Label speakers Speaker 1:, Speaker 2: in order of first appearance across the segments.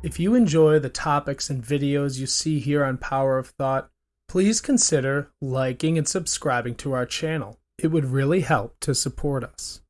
Speaker 1: If you enjoy the topics and videos you see here on Power of Thought, please consider liking and subscribing to our channel. It would really help to support us.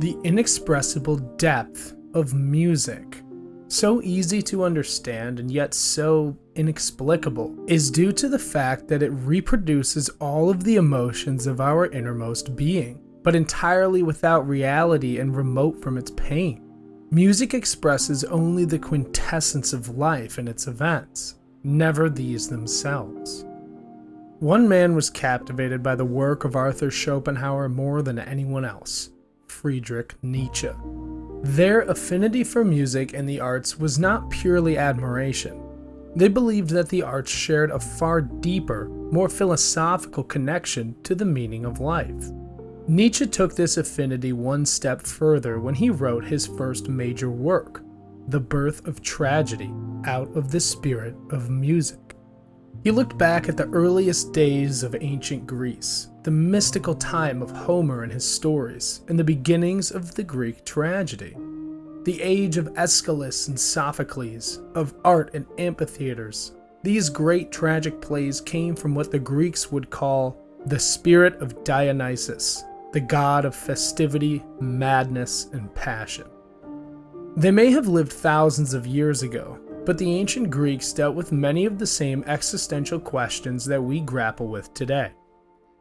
Speaker 1: The inexpressible depth of music, so easy to understand and yet so inexplicable, is due to the fact that it reproduces all of the emotions of our innermost being, but entirely without reality and remote from its pain. Music expresses only the quintessence of life and its events, never these themselves. One man was captivated by the work of Arthur Schopenhauer more than anyone else Friedrich Nietzsche. Their affinity for music and the arts was not purely admiration. They believed that the arts shared a far deeper, more philosophical connection to the meaning of life. Nietzsche took this affinity one step further when he wrote his first major work, The Birth of Tragedy, out of the spirit of music. He looked back at the earliest days of ancient Greece, the mystical time of Homer and his stories, and the beginnings of the Greek tragedy. The age of Aeschylus and Sophocles, of art and amphitheaters. These great tragic plays came from what the Greeks would call the spirit of Dionysus, the god of festivity, madness, and passion. They may have lived thousands of years ago, but the ancient Greeks dealt with many of the same existential questions that we grapple with today.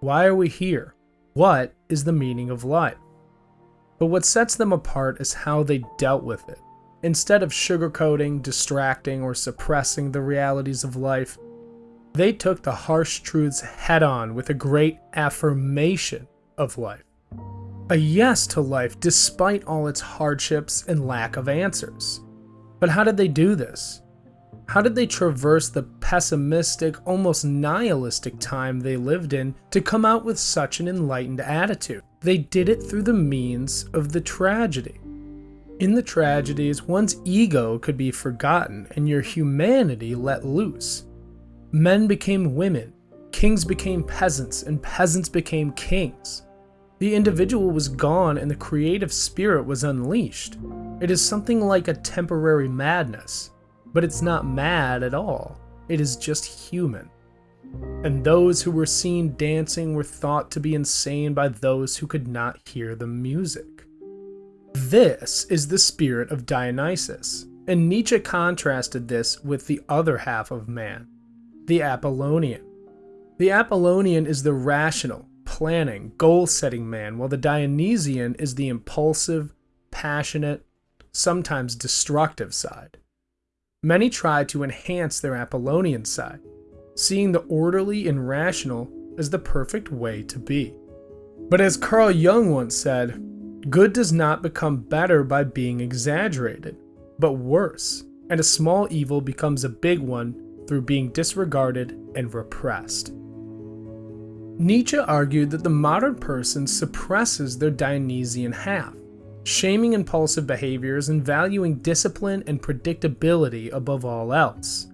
Speaker 1: Why are we here? What is the meaning of life? But what sets them apart is how they dealt with it. Instead of sugarcoating, distracting, or suppressing the realities of life, they took the harsh truths head on with a great affirmation of life. A yes to life despite all its hardships and lack of answers. But how did they do this? How did they traverse the pessimistic, almost nihilistic time they lived in to come out with such an enlightened attitude? They did it through the means of the tragedy. In the tragedies, one's ego could be forgotten and your humanity let loose. Men became women, kings became peasants, and peasants became kings. The individual was gone and the creative spirit was unleashed. It is something like a temporary madness, but it's not mad at all. It is just human. And those who were seen dancing were thought to be insane by those who could not hear the music. This is the spirit of Dionysus, and Nietzsche contrasted this with the other half of man, the Apollonian. The Apollonian is the rational, planning, goal setting man, while the Dionysian is the impulsive, passionate, sometimes destructive side. Many try to enhance their Apollonian side, seeing the orderly and rational as the perfect way to be. But as Carl Jung once said, good does not become better by being exaggerated, but worse, and a small evil becomes a big one through being disregarded and repressed. Nietzsche argued that the modern person suppresses their Dionysian half, shaming impulsive behaviors and valuing discipline and predictability above all else.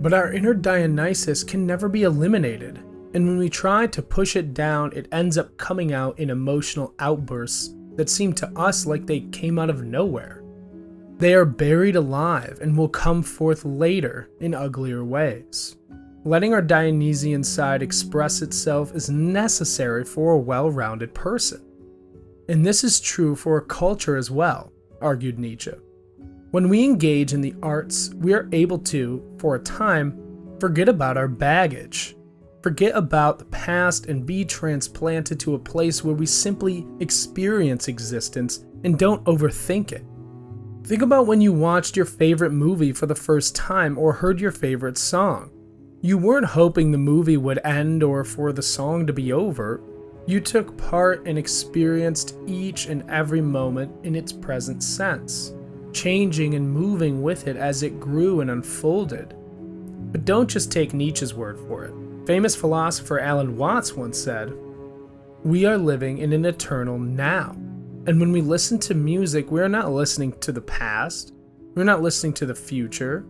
Speaker 1: But our inner Dionysus can never be eliminated, and when we try to push it down, it ends up coming out in emotional outbursts that seem to us like they came out of nowhere. They are buried alive and will come forth later in uglier ways. Letting our Dionysian side express itself is necessary for a well-rounded person. And this is true for a culture as well, argued Nietzsche. When we engage in the arts, we are able to, for a time, forget about our baggage, forget about the past and be transplanted to a place where we simply experience existence and don't overthink it. Think about when you watched your favorite movie for the first time or heard your favorite song. You weren't hoping the movie would end or for the song to be over. You took part and experienced each and every moment in its present sense, changing and moving with it as it grew and unfolded. But don't just take Nietzsche's word for it. Famous philosopher Alan Watts once said, We are living in an eternal now. And when we listen to music, we are not listening to the past, we're not listening to the future,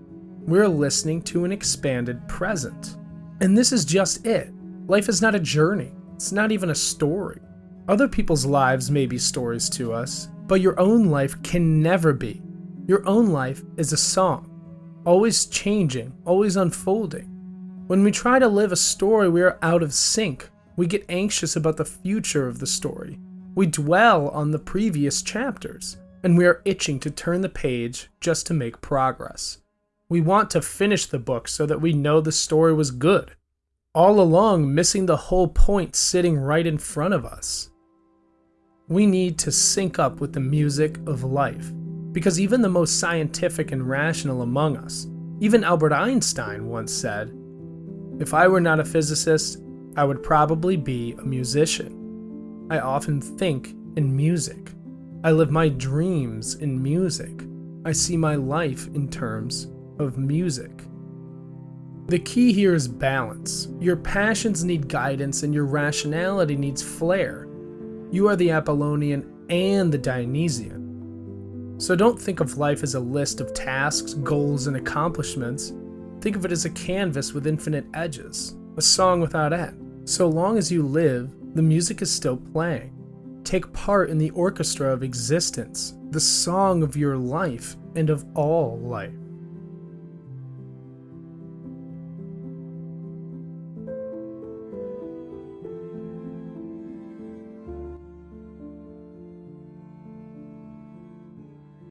Speaker 1: we're listening to an expanded present. And this is just it. Life is not a journey, it's not even a story. Other people's lives may be stories to us, but your own life can never be. Your own life is a song, always changing, always unfolding. When we try to live a story, we are out of sync. We get anxious about the future of the story. We dwell on the previous chapters, and we are itching to turn the page just to make progress. We want to finish the book so that we know the story was good, all along missing the whole point sitting right in front of us. We need to sync up with the music of life, because even the most scientific and rational among us, even Albert Einstein once said, if I were not a physicist, I would probably be a musician. I often think in music. I live my dreams in music. I see my life in terms of music. The key here is balance. Your passions need guidance and your rationality needs flair. You are the Apollonian and the Dionysian. So don't think of life as a list of tasks, goals, and accomplishments. Think of it as a canvas with infinite edges, a song without end. So long as you live, the music is still playing. Take part in the orchestra of existence, the song of your life and of all life.